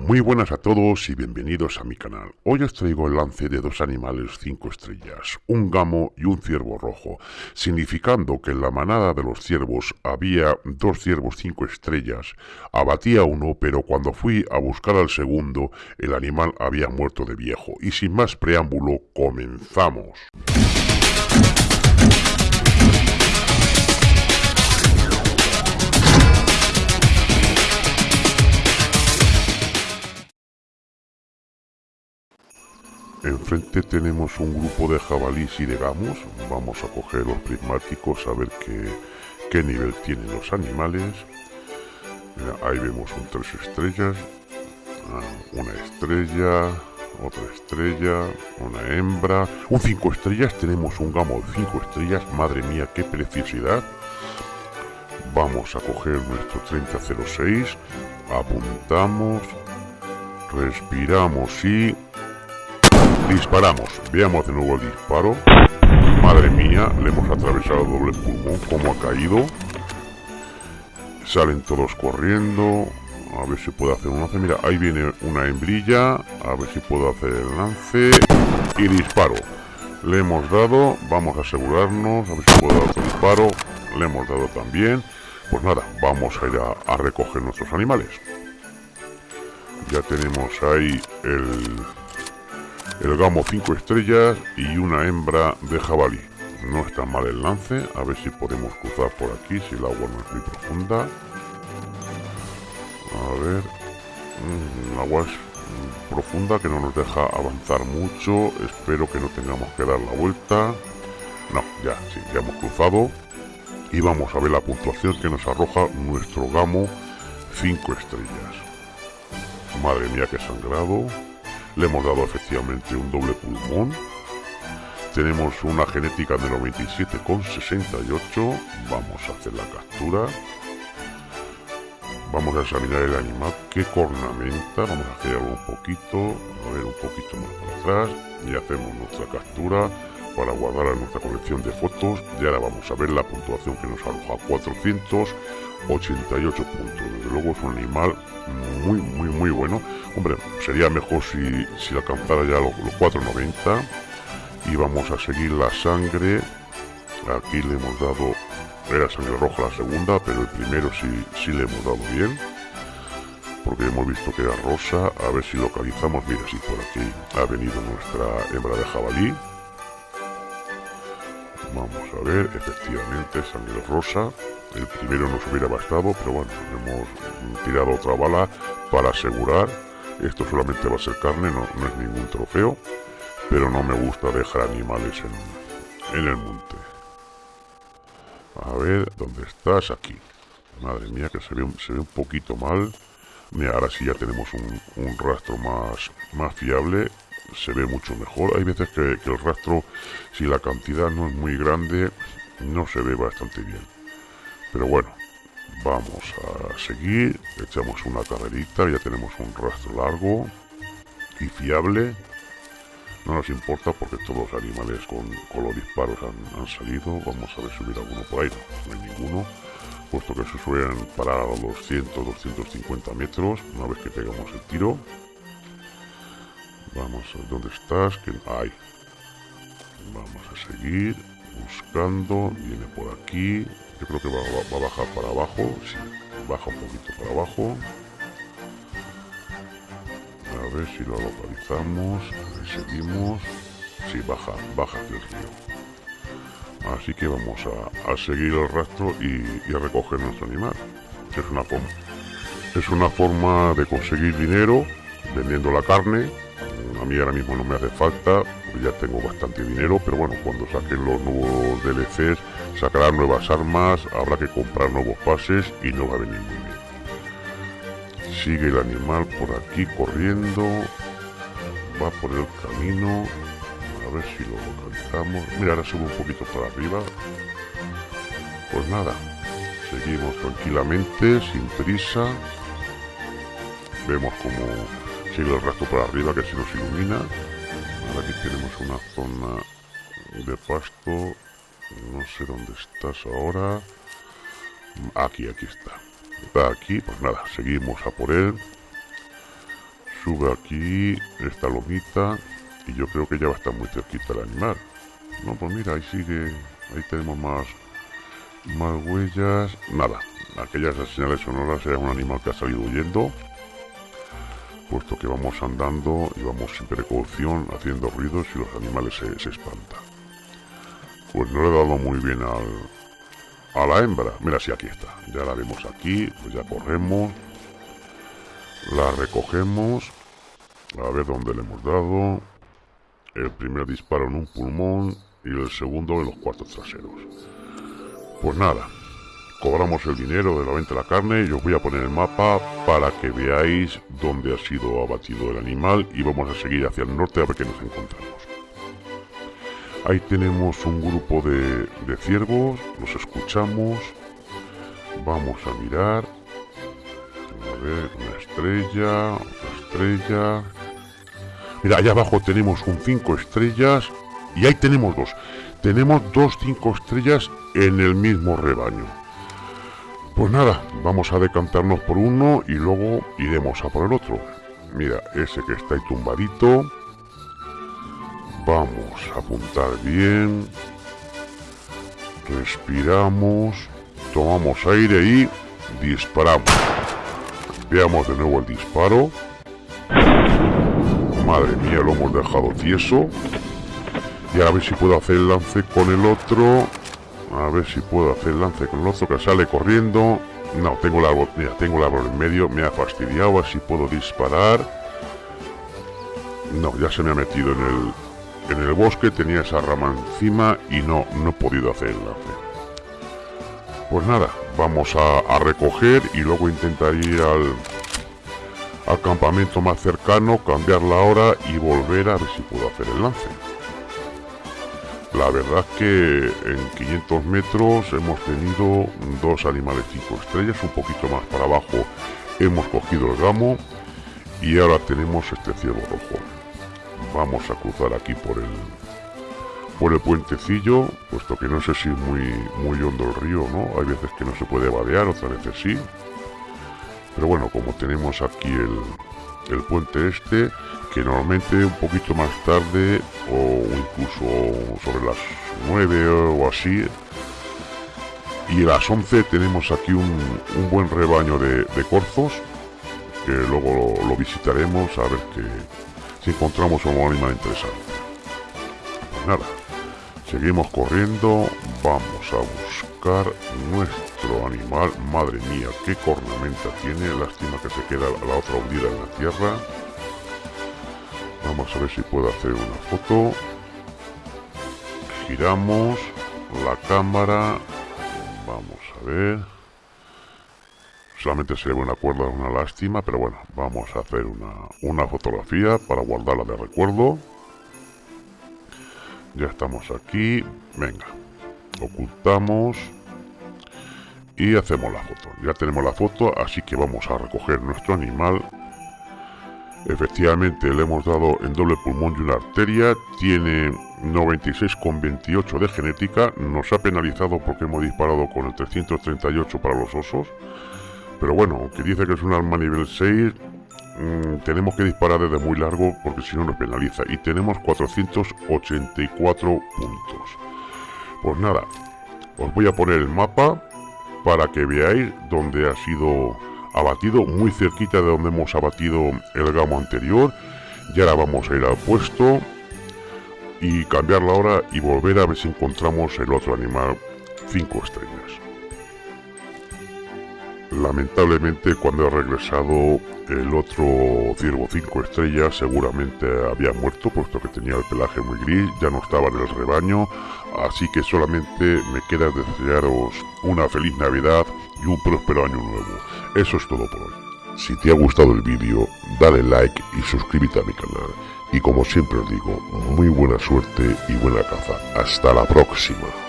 Muy buenas a todos y bienvenidos a mi canal. Hoy os traigo el lance de dos animales 5 estrellas, un gamo y un ciervo rojo, significando que en la manada de los ciervos había dos ciervos 5 estrellas. Abatí a uno, pero cuando fui a buscar al segundo, el animal había muerto de viejo. Y sin más preámbulo, comenzamos. Enfrente tenemos un grupo de jabalís y de gamos. Vamos a coger los prismáticos a ver qué, qué nivel tienen los animales. ahí vemos un tres estrellas, ah, una estrella, otra estrella, una hembra. Un cinco estrellas, tenemos un gamo de cinco estrellas. Madre mía, qué preciosidad. Vamos a coger nuestro 3006, apuntamos, respiramos y Disparamos. Veamos de nuevo el disparo. Madre mía, le hemos atravesado doble pulmón. como ha caído? Salen todos corriendo. A ver si puedo hacer un lance. Mira, ahí viene una hembrilla. A ver si puedo hacer el lance. Y disparo. Le hemos dado. Vamos a asegurarnos. A ver si puedo dar otro disparo. Le hemos dado también. Pues nada, vamos a ir a recoger nuestros animales. Ya tenemos ahí el, el gamo 5 estrellas y una hembra de jabalí. No está mal el lance, a ver si podemos cruzar por aquí, si el agua no es muy profunda. A ver, mm, el agua es profunda que no nos deja avanzar mucho, espero que no tengamos que dar la vuelta. No, ya, sí, ya hemos cruzado. Y vamos a ver la puntuación que nos arroja nuestro gamo 5 estrellas. Madre mía, qué sangrado. Le hemos dado efectivamente un doble pulmón. Tenemos una genética de 97,68. Vamos a hacer la captura. Vamos a examinar el animal que cornamenta. Vamos a hacer un poquito, a ver un poquito más atrás. Y hacemos nuestra captura para guardar en nuestra colección de fotos. Y ahora vamos a ver la puntuación que nos arroja 488 puntos. Desde luego es un animal muy, muy, muy bueno. Hombre, sería mejor si, si alcanzara ya los, 490. Y vamos a seguir la sangre. Aquí le hemos dado... Era sangre roja la segunda, pero el primero sí, sí le hemos dado bien. Porque hemos visto que era rosa. A ver si localizamos. Mira, si por aquí ha venido nuestra hembra de jabalí. A ver, efectivamente, sangre rosa. El primero nos hubiera bastado, pero bueno, hemos tirado otra bala para asegurar. Esto solamente va a ser carne, no, es ningún trofeo. Pero no me gusta dejar animales en, el monte. A ver, ¿dónde estás? Aquí. Madre mía, que se ve, se ve un poquito mal. Mira, ahora sí ya tenemos un, rastro más, más fiable. Se ve mucho mejor. Hay veces que el rastro, si la cantidad no es muy grande, no se ve bastante bien. Pero bueno, vamos a seguir. Echamos una carrerita, ya tenemos un rastro largo y fiable. No nos importa porque todos los animales con, los disparos han, salido. Vamos a ver si hubiera alguno por ahí. No, hay ninguno. Puesto que se suelen parar a los 200, 250 metros una vez que pegamos el tiro. Vamos a dónde estás. Que hay. Vamos a seguir buscando. Viene por aquí. Yo creo que va, a bajar para abajo. Sí, baja un poquito para abajo. A ver si lo localizamos. seguimos. Sí, baja, baja hacia el río. Así que vamos a, seguir el rastro y, a recoger nuestro animal. Es una. Es una forma de conseguir dinero vendiendo la carne. A mí ahora mismo no me hace falta, ya tengo bastante dinero, pero bueno, cuando saquen los nuevos DLCs sacarán nuevas armas, habrá que comprar nuevos pases y no va a venir muy bien. Sigue el animal por aquí corriendo, va por el camino, a ver si lo localizamos. Mira, ahora sube un poquito para arriba. Pues nada, seguimos tranquilamente, sin prisa. Vemos como sigue el rastro para arriba que se nos ilumina aquí tenemos una zona de pasto. No sé dónde estás ahora. Aquí, aquí está. Está aquí, pues nada, seguimos a por él. sube aquí esta lomita y yo creo que ya va a estar muy cerquita el animal. No, pues mira, ahí sigue, ahí tenemos más, más huellas. Nada, aquellas señales sonoras era un animal que ha salido huyendo puesto que vamos andando y vamos sin precaución haciendo ruidos y los animales se, se espantan. Pues no le he dado muy bien al, a la hembra. Mira, si aquí está. Ya la vemos aquí, pues ya corremos. La recogemos. A ver dónde le hemos dado. El primer disparo en un pulmón y el segundo en los cuartos traseros. Pues nada, cobramos el dinero de la venta de la carne y os voy a poner el mapa para que veáis dónde ha sido abatido el animal y vamos a seguir hacia el norte a ver qué nos encontramos. Ahí tenemos un grupo de, ciervos, los escuchamos, vamos a mirar, a ver, una estrella, otra estrella, mira, allá abajo tenemos un 5 estrellas y ahí tenemos dos, tenemos dos 5 estrellas en el mismo rebaño. Pues nada, vamos a decantarnos por uno y luego iremos a por el otro. Mira, ese que está ahí tumbadito. Vamos a apuntar bien. Respiramos. Tomamos aire y disparamos. Veamos de nuevo el disparo. Madre mía, lo hemos dejado tieso. Y a ver si puedo hacer el lance con el otro. A ver si puedo hacer lance con el otro que sale corriendo. No, tengo árbol, mira, tengo el árbol en medio, me ha fastidiado, así puedo disparar. No, ya se me ha metido en el, en el bosque, tenía esa rama encima y no, no he podido hacer el lance. Pues nada, vamos a, recoger y luego intentar ir al, al campamento más cercano, cambiar la hora y volver a ver si puedo hacer el lance. La verdad que en 500 metros hemos tenido dos animales tipo estrellas, un poquito más para abajo hemos cogido el gamo y ahora tenemos este ciervo rojo. Vamos a cruzar aquí por el por el puentecillo, puesto que no sé si es muy, muy hondo el río, ¿no? Hay veces que no se puede vadear, otras veces sí. Pero bueno, como tenemos aquí el, el puente este, que normalmente un poquito más tarde o incluso sobre las 9 o así y a las 11 tenemos aquí un, buen rebaño de, corzos que luego lo, visitaremos a ver que si encontramos un animal interesante. Pues nada seguimos corriendo vamos a buscar nuestro animal madre mía qué cornamenta tiene lástima que se queda la otra hundida en la tierra Vamos a ver si puedo hacer una foto. Giramos la cámara. Vamos a ver. Solamente se ve una cuerda, una lástima, pero bueno, vamos a hacer una, una fotografía para guardarla de recuerdo. Ya estamos aquí. Venga, ocultamos y hacemos la foto. Ya tenemos la foto, así que vamos a recoger nuestro animal. Efectivamente le hemos dado en doble pulmón y una arteria, tiene 96,28 de genética, nos ha penalizado porque hemos disparado con el 338 para los osos, pero bueno, aunque dice que es un arma nivel 6, mm, tenemos que disparar desde muy largo porque si no nos penaliza. Y tenemos 484 puntos. Pues nada, os voy a poner el mapa para que veáis dónde ha sido abatido muy cerquita de donde hemos abatido el gamo anterior. Y ahora vamos a ir al puesto y cambiar la hora y volver a ver si encontramos el otro animal. 5 estrellas lamentablemente cuando he regresado el otro ciervo 5 estrellas seguramente había muerto puesto que tenía el pelaje muy gris ya no estaba en el rebaño así que solamente me queda desearos una feliz navidad y un próspero año nuevo eso es todo por hoy. Si te ha gustado el vídeo, dale like y suscríbete a mi canal. Y como siempre os digo, muy buena suerte y buena caza. Hasta la próxima.